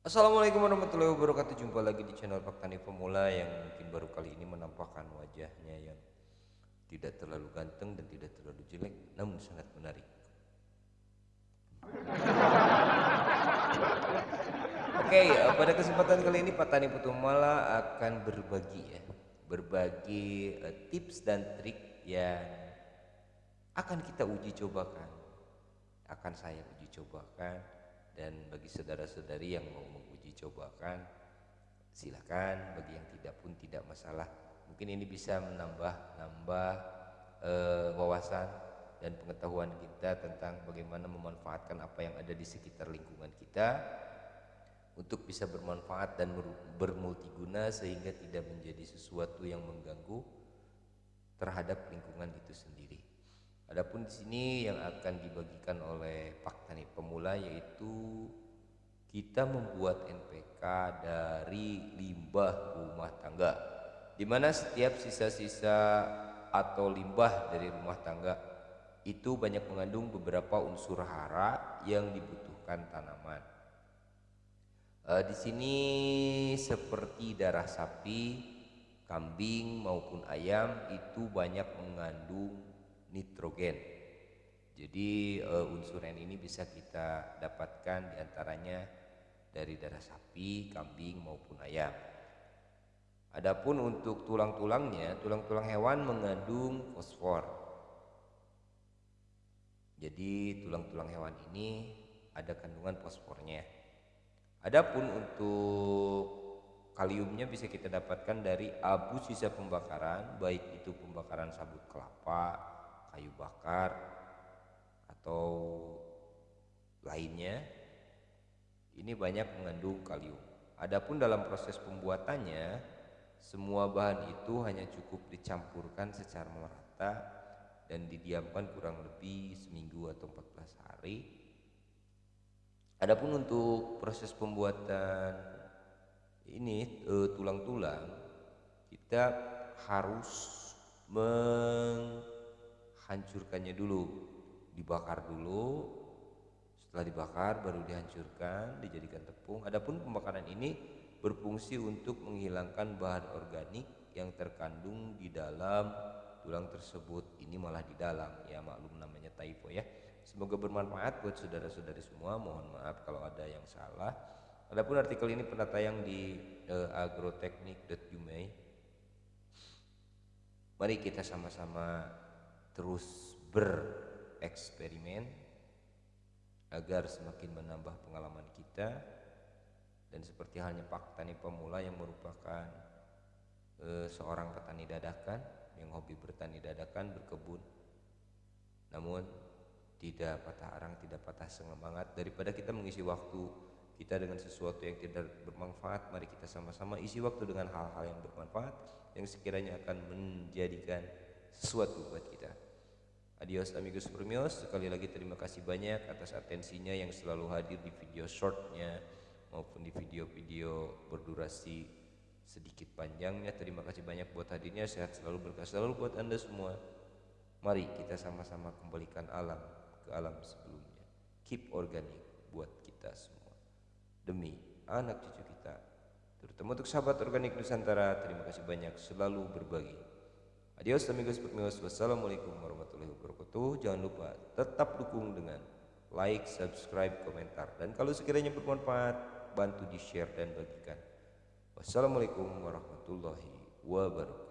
Assalamualaikum warahmatullahi wabarakatuh. Jumpa lagi di channel Pak Tani Pemula Yang mungkin baru kali ini menampakkan wajahnya Yang tidak terlalu ganteng dan tidak terlalu jelek Namun sangat menarik. Oke okay, eh, pada kesempatan kali ini Pak Tani Pemula akan berbagi ya Berbagi uh, tips dan trik yang akan kita uji cobakan Akan saya uji cobakan dan bagi saudara-saudari yang mau menguji cobakan silakan bagi yang tidak pun tidak masalah mungkin ini bisa menambah nambah e, wawasan dan pengetahuan kita tentang bagaimana memanfaatkan apa yang ada di sekitar lingkungan kita untuk bisa bermanfaat dan bermultiguna sehingga tidak menjadi sesuatu yang mengganggu terhadap lingkungan itu sendiri. Adapun di sini yang akan dibagikan oleh Pak Tani Pemula yaitu kita membuat NPK dari limbah rumah tangga di mana setiap sisa-sisa atau limbah dari rumah tangga itu banyak mengandung beberapa unsur hara yang dibutuhkan tanaman. E, di sini seperti darah sapi, kambing maupun ayam itu banyak mengandung nitrogen. Jadi uh, unsur N ini bisa kita dapatkan di antaranya dari darah sapi, kambing maupun ayam. Adapun untuk tulang-tulangnya, tulang-tulang hewan mengandung fosfor. Jadi tulang-tulang hewan ini ada kandungan fosfornya. Adapun untuk kaliumnya bisa kita dapatkan dari abu sisa pembakaran, baik itu pembakaran sabut kelapa, kayu bakar atau lainnya ini banyak mengandung kalium. Adapun dalam proses pembuatannya semua bahan itu hanya cukup dicampurkan secara merata dan didiamkan kurang lebih seminggu atau 14 hari. Adapun untuk proses pembuatan ini eh, tulang-tulang kita harus meng hancurkannya dulu. Dibakar dulu setelah dibakar baru dihancurkan dijadikan tepung. Adapun pembakaran ini berfungsi untuk menghilangkan bahan organik yang terkandung di dalam tulang tersebut. Ini malah di dalam. Ya maklum namanya typo ya. Semoga bermanfaat buat saudara-saudari semua. Mohon maaf kalau ada yang salah. Adapun artikel ini pernah tayang di uh, agrotechnic.umay mari kita sama-sama terus bereksperimen agar semakin menambah pengalaman kita. Dan seperti halnya Pak Tani Pemula yang merupakan e, seorang petani dadakan yang hobi bertani dadakan berkebun. Namun tidak patah arang tidak patah semangat. Daripada kita mengisi waktu kita dengan sesuatu yang tidak bermanfaat mari kita sama-sama isi waktu dengan hal-hal yang bermanfaat yang sekiranya akan menjadikan sesuatu buat kita Adios amigos premios sekali lagi terima kasih banyak atas atensinya yang selalu hadir di video shortnya maupun di video-video berdurasi sedikit panjangnya. Terima kasih banyak buat hadirnya. Sehat selalu berkah selalu buat anda semua. Mari kita sama-sama kembalikan alam ke alam sebelumnya. Keep organic buat kita semua. Demi anak cucu kita terutama untuk sahabat organik Nusantara terima kasih banyak. Selalu berbagi Adios amigos amigos. Wassalamualaikum warahmatullahi wabarakatuh. Jangan lupa tetap dukung dengan like, subscribe, komentar. Dan kalau sekiranya bermanfaat, bantu di-share dan bagikan. Wassalamualaikum warahmatullahi wabarakatuh.